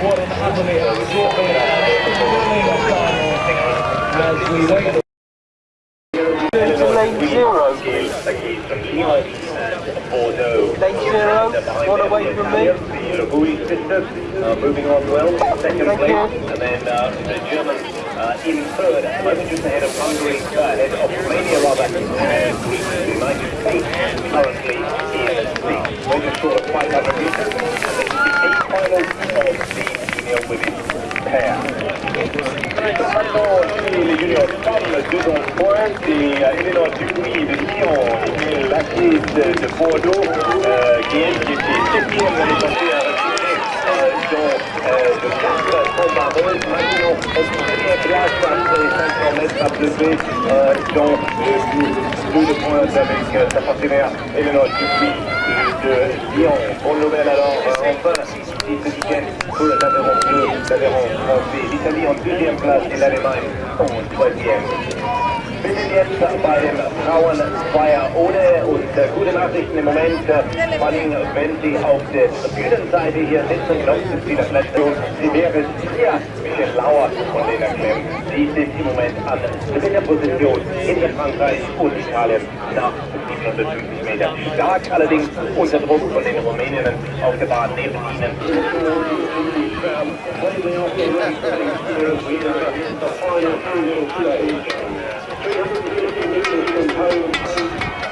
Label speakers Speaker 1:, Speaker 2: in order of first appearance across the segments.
Speaker 1: Awarding happily shortly as we wait.
Speaker 2: lane zero. Lane zero, one away from me.
Speaker 3: The Louis sisters uh, moving on well, second place, and then uh, the Germans uh, in third, at the moment just ahead of Hungary, uh, ahead of Romania rather, and the United States currently in sixth. We're just short of 500 meters, and this is the eighth final of the junior women's pair. Les juniors femmes, deux en pointe, Eleanor Dupuis de Lyon et Laquise de, de Bordeaux, qui septième de quatre combatteuses. Maintenant, en première place après les 500 mètres à euh, dont deux, deux de pointe avec euh, sa partenaire Eleanor Dupuis de Lyon. Bonne nouvelle alors, euh, enfin, ce week-end pour l'Aveyron bleu, l'Aveyron français, l'Italie en deuxième place et l'Allemagne en troisième. Wir sind jetzt bei dem Frauenfeier ohne und äh, gute Nachrichten im Moment, äh, vor allem wenn Sie auf der Bühnenseite hier sitzen, glauben Sie das letzte Sie wäre hier Michel Lauer von den Erklären. Sie sind im Moment an dritter Position hinter Frankreich und Italien nach 750 Meter. Stark allerdings unter Druck von den Rumäninnen auf der Bahn neben ihnen.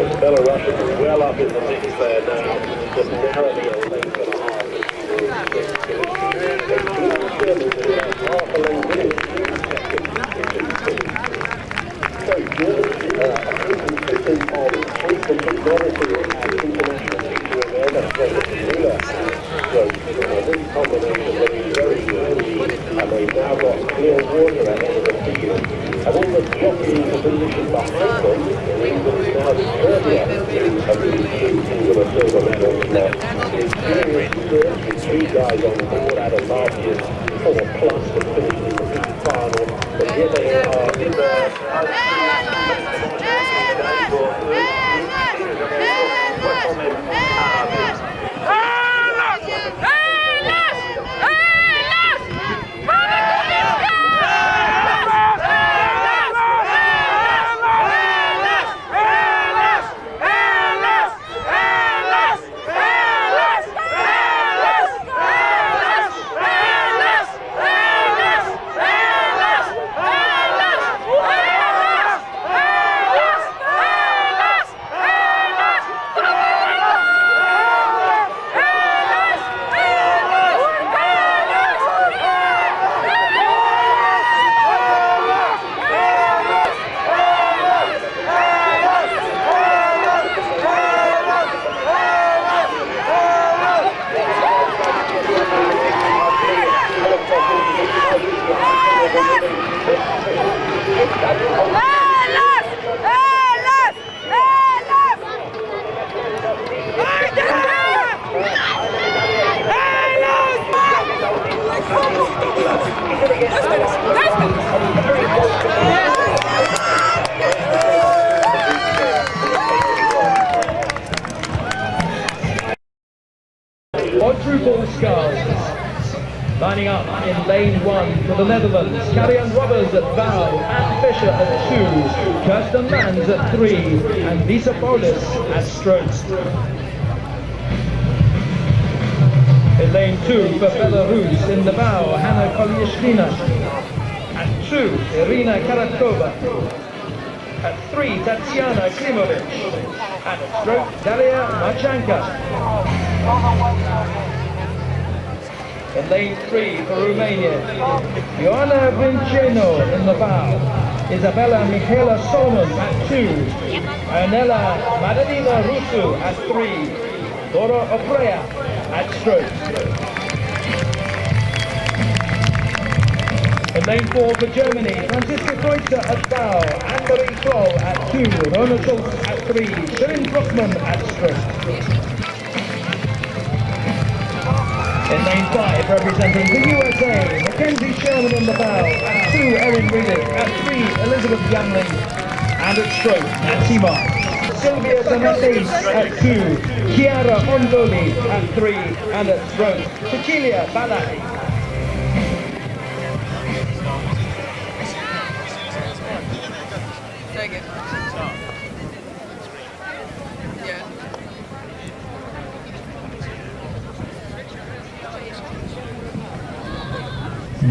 Speaker 3: But Belarus is well up in the mix there now, just narrowly a length and a half. In
Speaker 1: lane one for the Netherlands. Carrion Robbers at bow, Anne Fisher at two, Kirsten Mans at three, and Lisa Paulus at strokes. In lane two for Belarus in the bow, Hanna Kolyashkina. At two, Irina Karatkova. At three, Tatiana Klimovic. At stroke, Dalia Machanka. In lane three for Romania, Ioana Vinceno in the bow. Isabella Michaela Solomon at two. Anela Madalina Rusu at three. Dora Oprea at stroke. In lane four for Germany, Franziska Kreuzer at bow, Anne-Marie Kroll at two, Rona Schultz at three, Shirin Bruckmann at stroke. In lane five, representing the USA, Mackenzie Sherman in the bow, at two, Erin Riddick, at three, Elizabeth Yamling, and at stroke, Nancy Mark. Sylvia Donatis at two, Chiara Ondoli at three, and at stroke, Cecilia Balai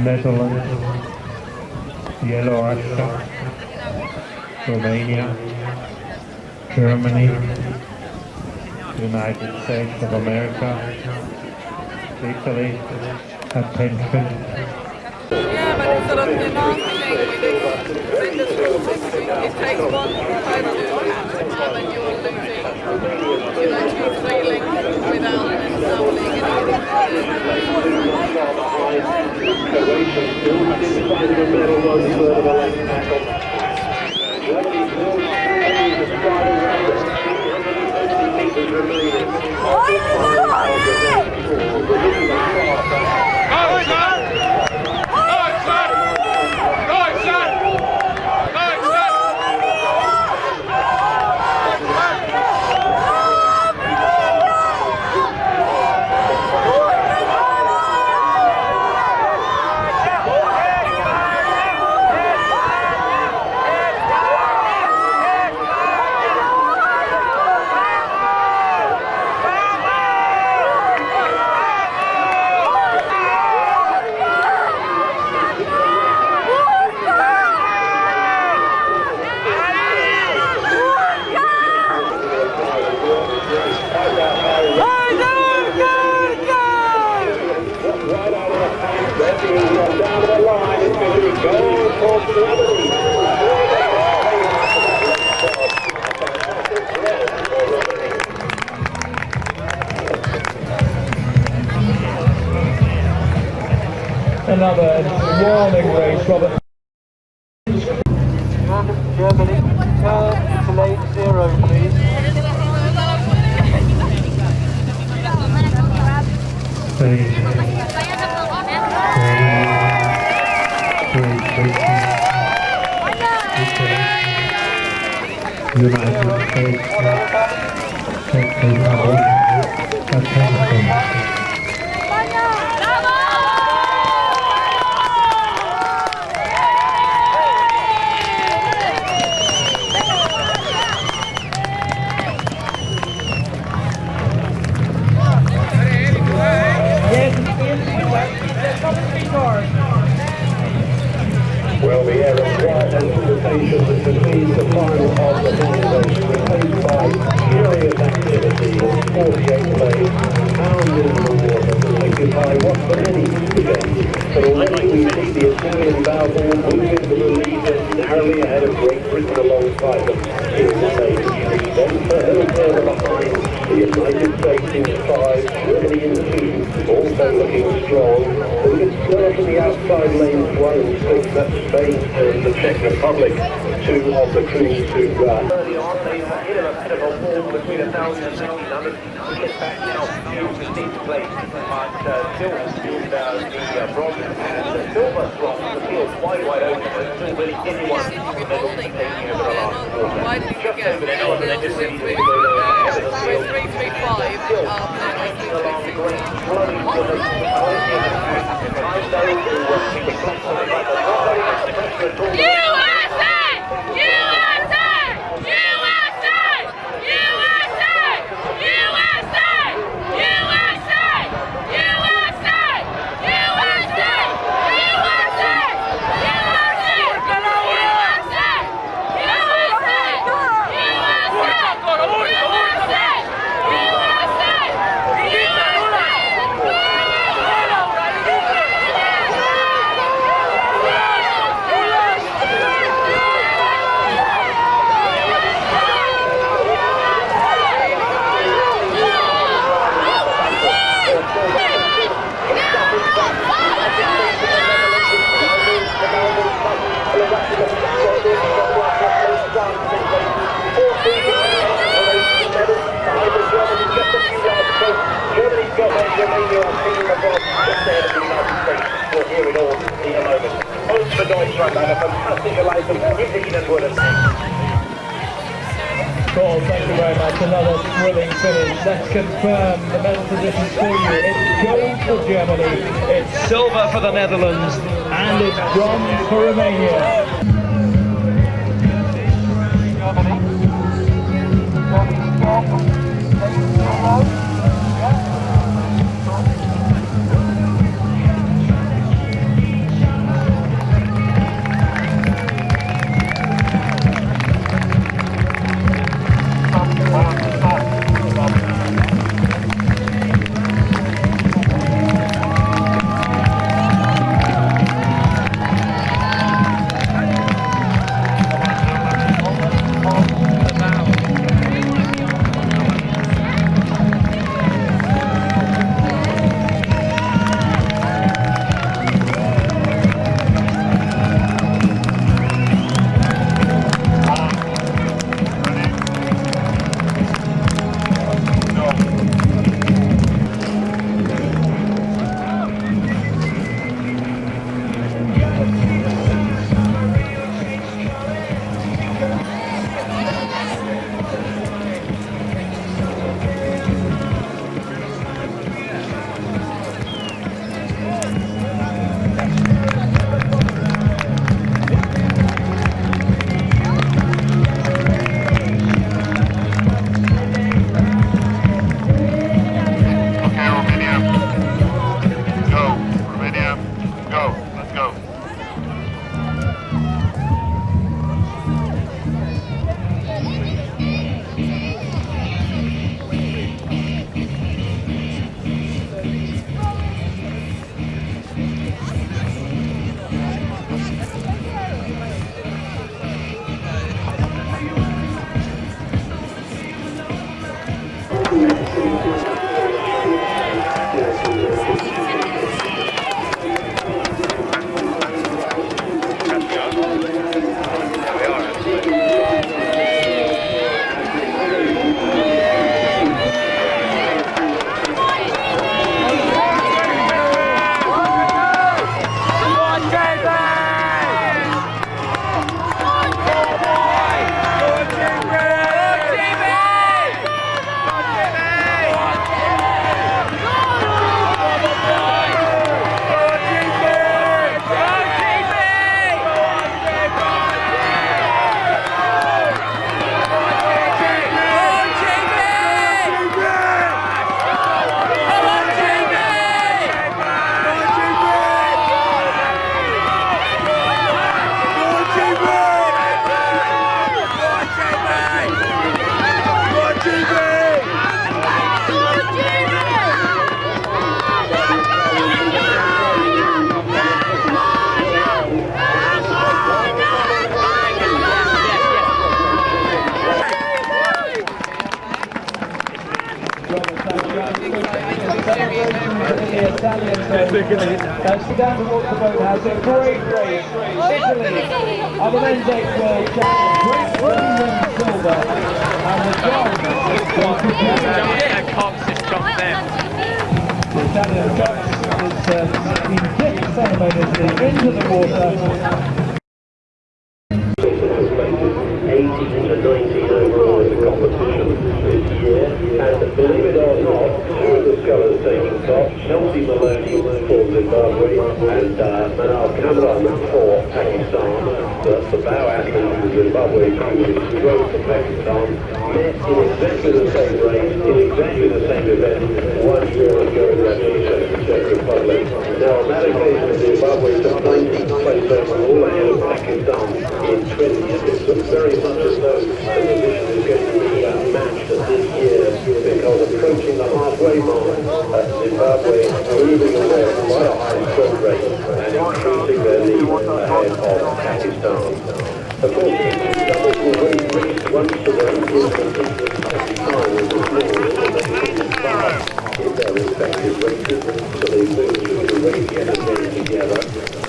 Speaker 4: Netherlands, Yellow Russia, Romania, Germany, United States of America, Italy, attention,
Speaker 5: it takes Federation still
Speaker 2: inside the
Speaker 1: middle of the left
Speaker 3: tackle. Turn to lane zero, please.
Speaker 4: three, Britain, Italy, United
Speaker 2: that precedes the final of the race, replaced by furious activity in 48 lanes, pounding the water, protected by what for many today. But already we see the Italian Balfour moving to the lead narrowly ahead of Great Britain alongside them in the lane three. Then further behind, the United States in five, Germany in two, also looking strong. Slower from the outside lanes one six, that's Spain and the Czech Republic, two of the crews who uh, early on they hit a bit of a wall between 1,000 and 1,600. We get back now to 15th place, but uh, still uh, the uh, bronze and the silver slot, the field wide, wide open. There's still really anyone in the middle taking over the last quarter. Just over the top, and
Speaker 5: then
Speaker 2: just
Speaker 5: really
Speaker 2: to go there.
Speaker 5: Still, taking
Speaker 2: along
Speaker 3: great running for the I know who was the black on the back, but not very much to come to at all. Just ahead of the United States. We'll hear it all in a moment. For Deutschland and a fantastic have
Speaker 1: Paul, thank you very much. Another thrilling finish. Let's confirm the medal positions for you. It's gold for Germany, it's silver for the Netherlands, and it's bronze for Romania. The boathouse. A great race. Italy men's world champions. Silver. And the John The Italian Cox is uh, in fifth ceremoniously into the water.
Speaker 3: 18 and 19 overall in the competition this year, and believe it or not, two of the colours taking top. Chelsea Maloney Zimbabwe and uh, Manal Kamran for Pakistan. The, the bow athlete for Zimbabwe who rode for Pakistan met in exactly the same race, in exactly the same event one year ago in the Czech Republic. Now on that occasion Zimbabwe took 19th place overall ahead of Pakistan in 20th. It looks very much as though the position is going to be uh, approaching the halfway mark, uh, Zimbabwe moving away at quite a high stroke rate and increasing their lead ahead of Pakistan. Of course, doubles will win race once to the Pakistan was in their respective races, so they move through the race yet again together.